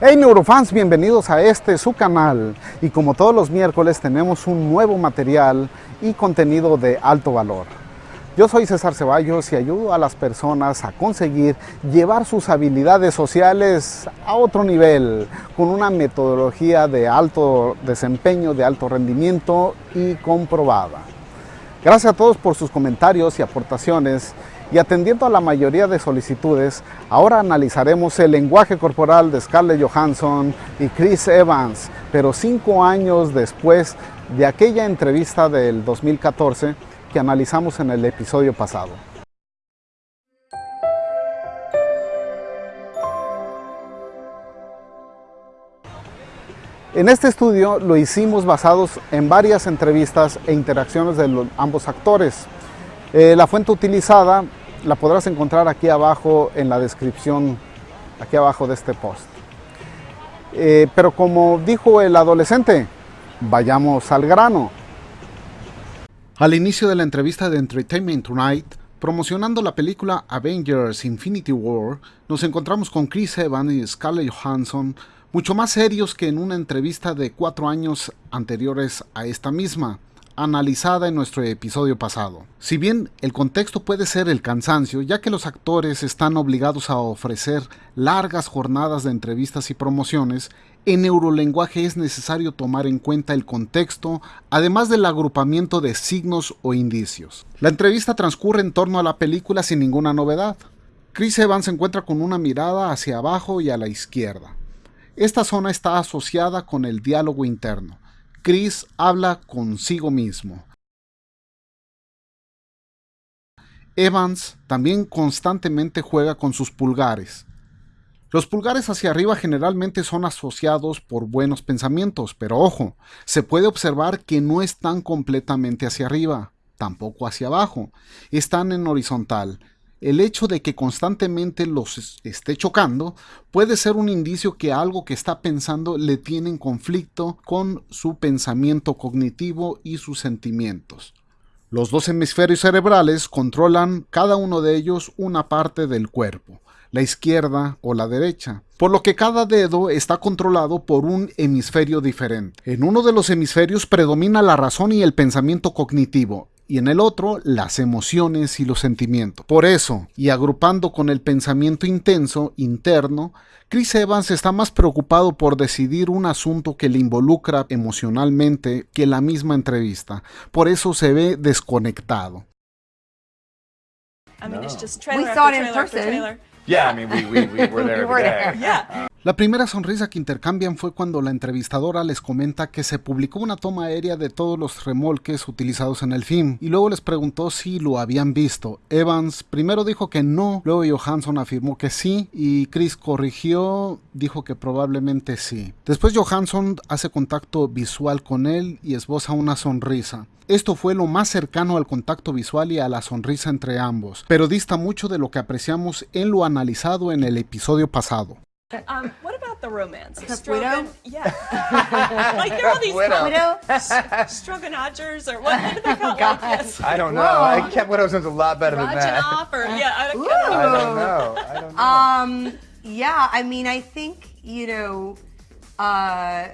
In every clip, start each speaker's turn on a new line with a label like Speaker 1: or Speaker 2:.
Speaker 1: Hey neurofans, bienvenidos a este su canal y como todos los miércoles tenemos un nuevo material y contenido de alto valor. Yo soy César Ceballos y ayudo a las personas a conseguir llevar sus habilidades sociales a otro nivel con una metodología de alto desempeño, de alto rendimiento y comprobada. Gracias a todos por sus comentarios y aportaciones y atendiendo a la mayoría de solicitudes, ahora analizaremos el lenguaje corporal de Scarlett Johansson y Chris Evans, pero cinco años después de aquella entrevista del 2014 que analizamos en el episodio pasado. En este estudio lo hicimos basados en varias entrevistas e interacciones de ambos actores. Eh, la fuente utilizada la podrás encontrar aquí abajo en la descripción, aquí abajo de este post. Eh, pero como dijo el adolescente, vayamos al grano. Al inicio de la entrevista de Entertainment Tonight, promocionando la película Avengers Infinity War, nos encontramos con Chris Evans y Scarlett Johansson, mucho más serios que en una entrevista de cuatro años anteriores a esta misma analizada en nuestro episodio pasado. Si bien el contexto puede ser el cansancio, ya que los actores están obligados a ofrecer largas jornadas de entrevistas y promociones, en neurolenguaje es necesario tomar en cuenta el contexto, además del agrupamiento de signos o indicios. La entrevista transcurre en torno a la película sin ninguna novedad. Chris Evans se encuentra con una mirada hacia abajo y a la izquierda. Esta zona está asociada con el diálogo interno. Chris habla consigo mismo. Evans también constantemente juega con sus pulgares. Los pulgares hacia arriba generalmente son asociados por buenos pensamientos, pero ojo, se puede observar que no están completamente hacia arriba, tampoco hacia abajo, están en horizontal, el hecho de que constantemente los esté chocando puede ser un indicio que algo que está pensando le tiene en conflicto con su pensamiento cognitivo y sus sentimientos. Los dos hemisferios cerebrales controlan cada uno de ellos una parte del cuerpo, la izquierda o la derecha, por lo que cada dedo está controlado por un hemisferio diferente. En uno de los hemisferios predomina la razón y el pensamiento cognitivo, y en el otro las emociones y los sentimientos. Por eso, y agrupando con el pensamiento intenso interno, Chris Evans está más preocupado por decidir un asunto que le involucra emocionalmente que la misma entrevista. Por eso se ve desconectado. La primera sonrisa que intercambian fue cuando la entrevistadora les comenta que se publicó una toma aérea de todos los remolques utilizados en el film y luego les preguntó si lo habían visto. Evans primero dijo que no, luego Johansson afirmó que sí y Chris corrigió, dijo que probablemente sí. Después Johansson hace contacto visual con él y esboza una sonrisa. Esto fue lo más cercano al contacto visual y a la sonrisa entre ambos, pero dista mucho de lo que apreciamos en lo analizado en el episodio pasado.
Speaker 2: Um, what about the romance?
Speaker 3: Caputo?
Speaker 2: Yeah. like there are all these
Speaker 3: Caputo?
Speaker 2: Stroganodgers or what, what do they call
Speaker 3: God.
Speaker 2: like?
Speaker 4: I don't know.
Speaker 3: Whoa.
Speaker 4: I kept what sounds a lot better than that.
Speaker 2: Rajanoff or yeah, I don't,
Speaker 4: I don't know. I don't know.
Speaker 3: Um, yeah, I mean, I think, you know, uh,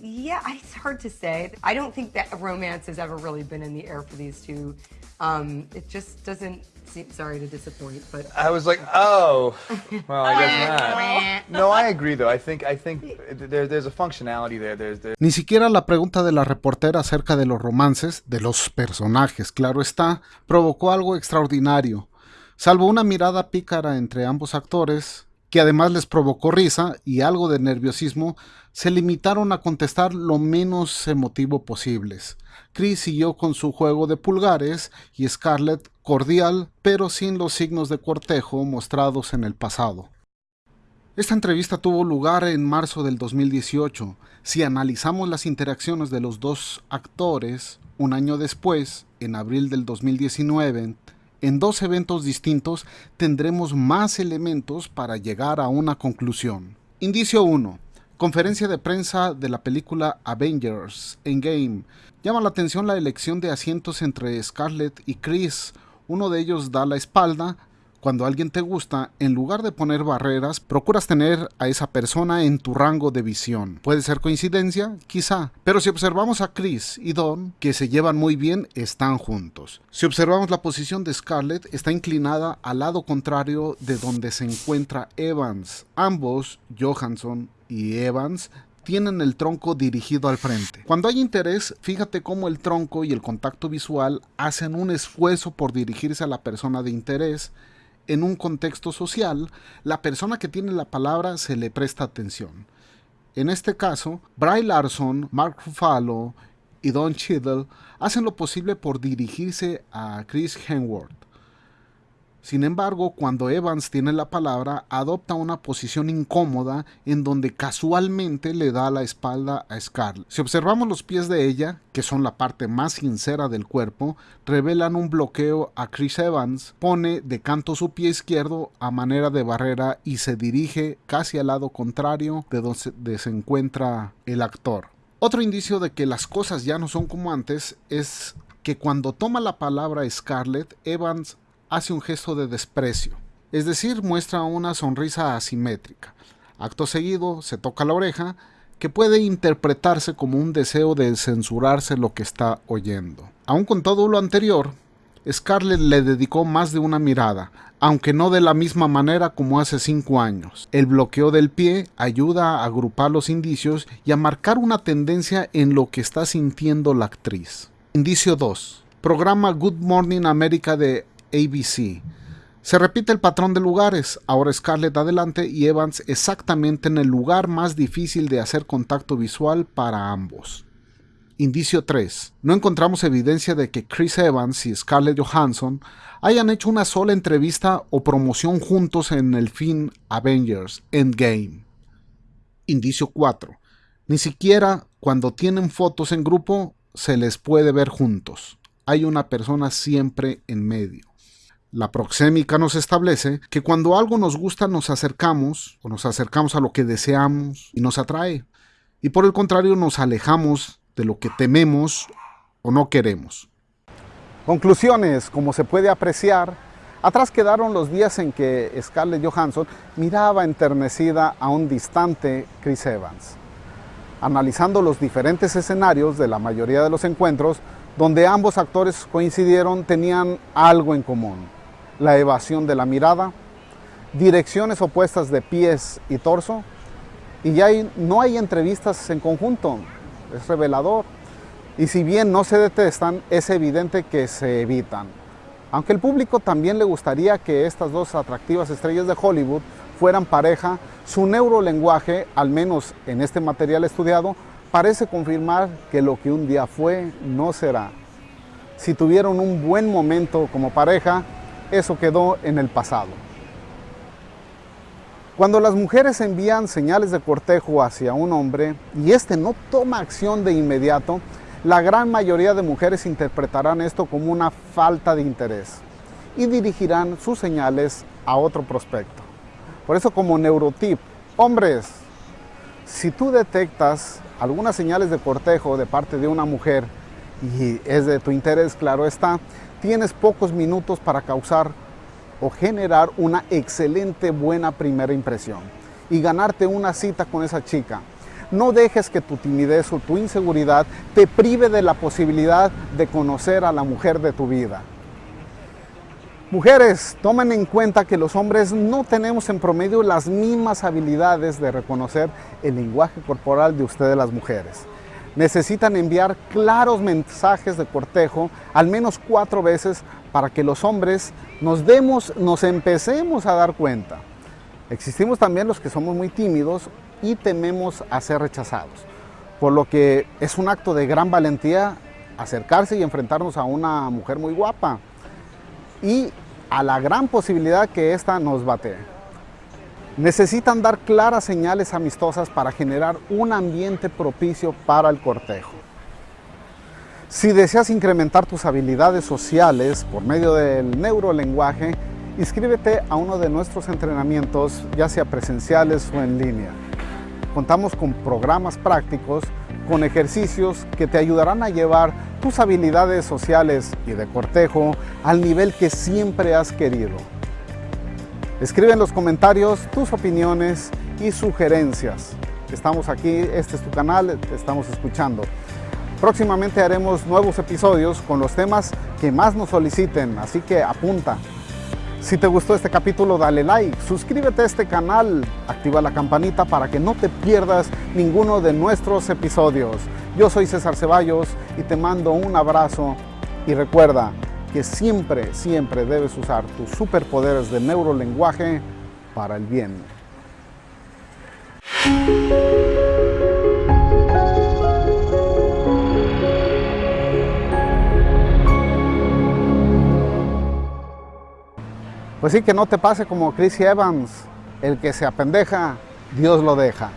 Speaker 3: yeah, it's hard to say. I don't think that romance has ever really been in the air for these two. Um, it just doesn't seem, sorry to disappoint, but.
Speaker 4: I was like, oh, well, I guess not. No, I agree though. I think I think there, there's a functionality there. There's, there.
Speaker 1: Ni siquiera la pregunta de la reportera acerca de los romances, de los personajes, claro está, provocó algo extraordinario. Salvo una mirada pícara entre ambos actores, que además les provocó risa y algo de nerviosismo, se limitaron a contestar lo menos emotivo posibles. Chris siguió con su juego de pulgares y Scarlett cordial, pero sin los signos de cortejo mostrados en el pasado. Esta entrevista tuvo lugar en marzo del 2018. Si analizamos las interacciones de los dos actores, un año después, en abril del 2019, en dos eventos distintos tendremos más elementos para llegar a una conclusión. Indicio 1. Conferencia de prensa de la película Avengers Endgame. Llama la atención la elección de asientos entre Scarlett y Chris. Uno de ellos da la espalda, Cuando alguien te gusta, en lugar de poner barreras, procuras tener a esa persona en tu rango de visión. ¿Puede ser coincidencia? Quizá. Pero si observamos a Chris y Don, que se llevan muy bien, están juntos. Si observamos la posición de Scarlett, está inclinada al lado contrario de donde se encuentra Evans. Ambos, Johansson y Evans, tienen el tronco dirigido al frente. Cuando hay interés, fíjate cómo el tronco y el contacto visual hacen un esfuerzo por dirigirse a la persona de interés en un contexto social, la persona que tiene la palabra se le presta atención. En este caso, Bry Larson, Mark Ruffalo y Don Cheadle hacen lo posible por dirigirse a Chris Hemsworth. Sin embargo, cuando Evans tiene la palabra, adopta una posición incómoda en donde casualmente le da la espalda a Scarlett. Si observamos los pies de ella, que son la parte más sincera del cuerpo, revelan un bloqueo a Chris Evans, pone de canto su pie izquierdo a manera de barrera y se dirige casi al lado contrario de donde se encuentra el actor. Otro indicio de que las cosas ya no son como antes es que cuando toma la palabra Scarlett, Evans hace un gesto de desprecio, es decir, muestra una sonrisa asimétrica. Acto seguido, se toca la oreja, que puede interpretarse como un deseo de censurarse lo que está oyendo. Aun con todo lo anterior, Scarlett le dedicó más de una mirada, aunque no de la misma manera como hace cinco años. El bloqueo del pie ayuda a agrupar los indicios y a marcar una tendencia en lo que está sintiendo la actriz. Indicio 2. Programa Good Morning America de ABC. Se repite el patrón de lugares, ahora Scarlett adelante y Evans exactamente en el lugar más difícil de hacer contacto visual para ambos. Indicio 3. No encontramos evidencia de que Chris Evans y Scarlett Johansson hayan hecho una sola entrevista o promoción juntos en el film Avengers Endgame. Indicio 4. Ni siquiera cuando tienen fotos en grupo se les puede ver juntos. Hay una persona siempre en medio. La proxémica nos establece que cuando algo nos gusta nos acercamos o nos acercamos a lo que deseamos y nos atrae. Y por el contrario nos alejamos de lo que tememos o no queremos.
Speaker 5: Conclusiones, como se puede apreciar, atrás quedaron los días en que Scarlett Johansson miraba enternecida a un distante Chris Evans. Analizando los diferentes escenarios de la mayoría de los encuentros, donde ambos actores coincidieron, tenían algo en común la evasión de la mirada, direcciones opuestas de pies y torso, y ya no hay entrevistas en conjunto, es revelador. Y si bien no se detestan, es evidente que se evitan. Aunque el público también le gustaría que estas dos atractivas estrellas de Hollywood fueran pareja, su neurolenguaje, al menos en este material estudiado, parece confirmar que lo que un día fue no será. Si tuvieron un buen momento como pareja, eso quedó en el pasado. Cuando las mujeres envían señales de cortejo hacia un hombre y éste no toma acción de inmediato, la gran mayoría de mujeres interpretarán esto como una falta de interés y dirigirán sus señales a otro prospecto. Por eso como neurotip, hombres, si tú detectas algunas señales de cortejo de parte de una mujer y es de tu interés, claro está, tienes pocos minutos para causar o generar una excelente buena primera impresión y ganarte una cita con esa chica. No dejes que tu timidez o tu inseguridad te prive de la posibilidad de conocer a la mujer de tu vida. Mujeres, tomen en cuenta que los hombres no tenemos en promedio las mismas habilidades de reconocer el lenguaje corporal de ustedes las mujeres necesitan enviar claros mensajes de cortejo al menos cuatro veces para que los hombres nos demos, nos empecemos a dar cuenta. Existimos también los que somos muy tímidos y tememos a ser rechazados, por lo que es un acto de gran valentía acercarse y enfrentarnos a una mujer muy guapa y a la gran posibilidad que ésta nos bate. Necesitan dar claras señales amistosas para generar un ambiente propicio para el cortejo. Si deseas incrementar tus habilidades sociales por medio del neurolenguaje, inscríbete a uno de nuestros entrenamientos, ya sea presenciales o en línea. Contamos con programas prácticos, con ejercicios que te ayudarán a llevar tus habilidades sociales y de cortejo al nivel que siempre has querido.
Speaker 1: Escribe en los comentarios tus opiniones y sugerencias. Estamos aquí, este es tu canal, te estamos escuchando. Próximamente haremos nuevos episodios con los temas que más nos soliciten, así que apunta. Si te gustó este capítulo, dale like, suscríbete a este canal, activa la campanita para que no te pierdas ninguno de nuestros episodios. Yo soy César Ceballos y te mando un abrazo y recuerda que siempre, siempre debes usar tus superpoderes de neurolenguaje para el bien. Pues sí, que no te pase como Chris Evans, el que se apendeja, Dios lo deja.